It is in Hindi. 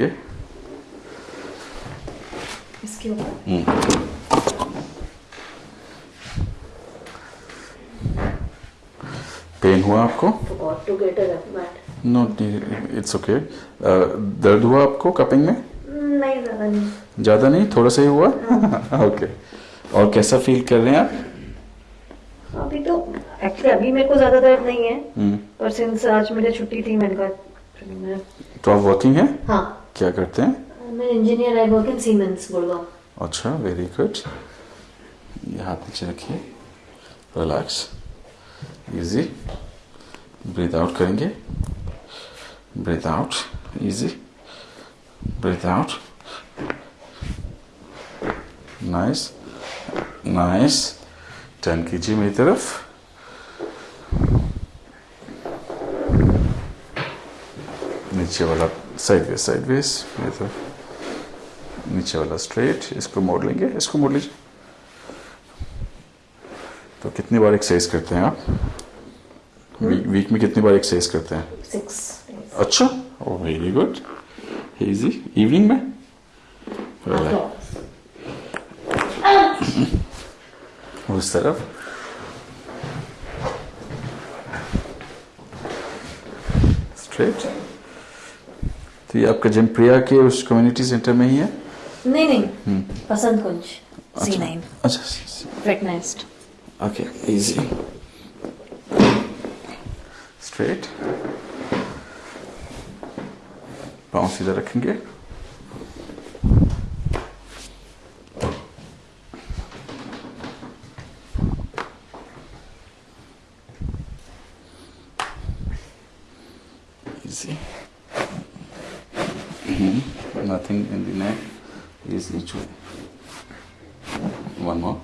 रखेंगे इसके ऊपर? पेन हुआ आपको. नो इट्स ओके दर्द हुआ आपको कपिंग में? नहीं ज़्यादा नहीं. ज़्यादा नहीं? थोड़ा सा ही हुआ? Okay okay. और कैसा फील कर रहे हैं आप? अभी तो एक्चुअली अभी मेरे को ज़्यादा दर्द नहीं है. हम्म, पर सिंस आज मेरी छुट्टी थी मैंने कहा तो आप वर्किंग है? हाँ. क्या करते हैं? मैं engineer I work in Siemens Gurgaon अच्छा वेरी गुड ये हाथ नीचे रखिए। रिलैक्स इजी ब्रीथ आउट करेंगे। Breathe out easy breathe out nice nice turn कीजिए मेरी तरफ़। नीचे वाला साइडवेज साइडवेज मेरी तरफ़ नीचे वाला स्ट्रेट इसको मोड़ लेंगे इसको मोड़ लीजिए। तो कितनी बार एक्सरसाइज करते हैं आप? वीक, वीक में कितनी बार एक्सरसाइज करते हैं? सिक्स अच्छा oh very good easy evening में? उस तरफ़। स्ट्रेट तो ये आपका जिम प्रिया के उस कम्युनिटी सेंटर में ही है? नहीं नहीं। पसंद कुंज सी नाइन अच्छा फिटनेस Okay, easy. Straight. पाँव सीधा रखेंगे। Easy. Mhm. Nothing in the neck. Easy. One more.